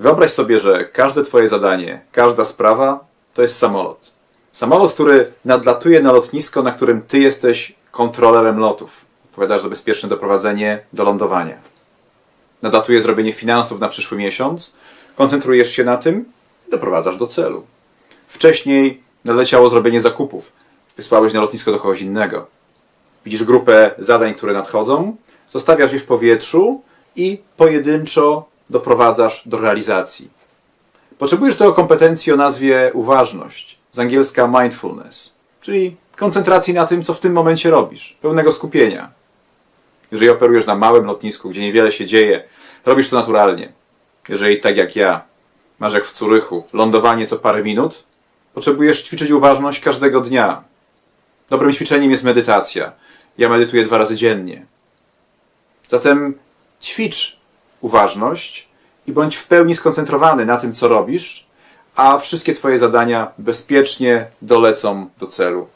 Wyobraź sobie, że każde Twoje zadanie, każda sprawa to jest samolot. Samolot, który nadlatuje na lotnisko, na którym Ty jesteś kontrolerem lotów. Odpowiadasz za bezpieczne doprowadzenie do lądowania. Nadlatuje zrobienie finansów na przyszły miesiąc, koncentrujesz się na tym i doprowadzasz do celu. Wcześniej nadleciało zrobienie zakupów. Wysłałeś na lotnisko do kogoś innego. Widzisz grupę zadań, które nadchodzą, zostawiasz je w powietrzu i pojedynczo doprowadzasz do realizacji. Potrzebujesz tego kompetencji o nazwie uważność, z angielska mindfulness, czyli koncentracji na tym, co w tym momencie robisz, pełnego skupienia. Jeżeli operujesz na małym lotnisku, gdzie niewiele się dzieje, robisz to naturalnie. Jeżeli tak jak ja, masz jak w Curychu, lądowanie co parę minut, potrzebujesz ćwiczyć uważność każdego dnia. Dobrym ćwiczeniem jest medytacja. Ja medytuję dwa razy dziennie. Zatem ćwicz uważność i bądź w pełni skoncentrowany na tym, co robisz, a wszystkie Twoje zadania bezpiecznie dolecą do celu.